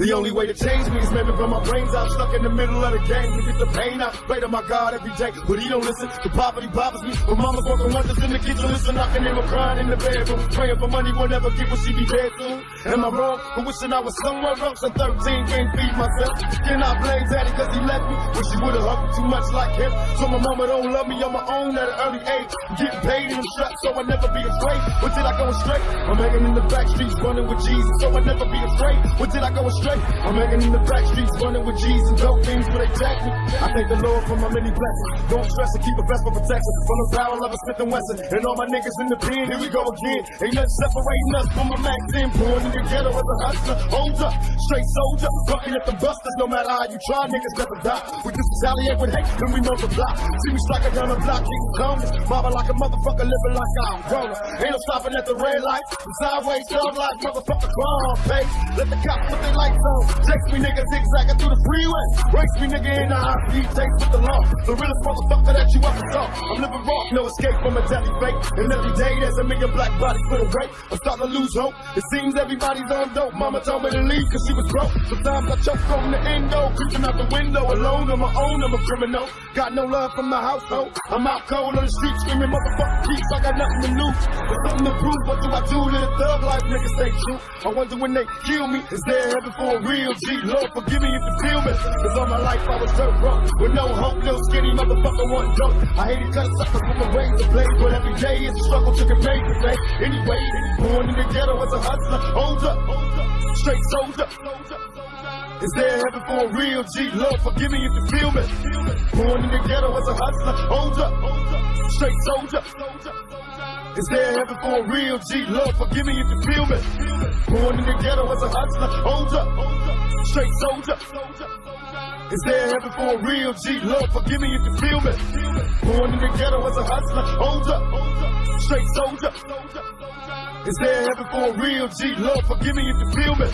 The only way to change me is maybe run my brains out, stuck in the middle of the game to get the pain out. Pray to my God every day, but he don't listen. The poverty bothers me. My mama's working wonders in the kitchen, listen, knocking in my crying in the bedroom. Praying for money, will never get what she be dead. Am I wrong for wishing I was somewhere else at 13, can't feed myself? Can I blame daddy cause he left me? Wish he would've hugged me too much like him. So my mama don't love me on my own at an early age. Getting paid in the strap so I never be afraid. Did I go astray? I'm hanging in the back streets running with Jesus so I never be afraid. Did I go astray? I'm hanging in the back streets, running with G's and dope things where they jack me. I thank the Lord for my many blessings. Don't stress and keep a vest for protection. From the barrel of a Smith and Wesson. And all my niggas in the pen, here we go again. Ain't nothing separating us from my Mac 10. Born in the ghetto as a hustler. Hold up, straight soldier. Bucking at the busters, no matter how you try, niggas never die. We just retaliate with hate, then we multiply. See me striking down the block, keep cones. Mobbing like a motherfucker, living like I'm grown. Ain't no stopping at the red light. The sideways, thug like motherfucker, crawl, face. Let the cops put their lights on. Chase me nigga zigzagging through the freeway. Race me nigga in the high speed chase with the law. The realest motherfucker that you ever saw. I'm living raw, no escape from a deadly fate. And every day there's a million black bodies the rape. I'm starting to lose hope. It seems everybody's on dope. Mama told me to leave cause she was broke. Sometimes I choke from the endo, creeping out the window alone on my own. I'm a criminal. Got no love from the household. I'm out cold on the street screaming motherfucker peace. I got nothing to lose. There's something to prove. What do I do to the thug life? Niggas stay true. I wonder when they kill me. Is there heaven for a real G? Lord, forgive me if you feel me. Cause all my life I was dirt broke. With no hope, no skinny motherfucker want dope. I hated cut suckers with my razor blade. But every day is a struggle to get paid to today. Anyway, born in the ghetto as a hustler. Up, straight soldier. Is there heaven for a real G? Lord, forgive me if you feel me. Born in the ghetto as a hustler. Hold up, straight soldier. Is there heaven for a real G? Lord, forgive me if you feel me. Born in the ghetto as a hustler. Hold up, straight soldier. Is there heaven for a real G? Lord, forgive me if you feel me. Born in the ghetto as a hustler. Hold up, straight soldier. Is there heaven for a real G? Lord, forgive me if you feel me.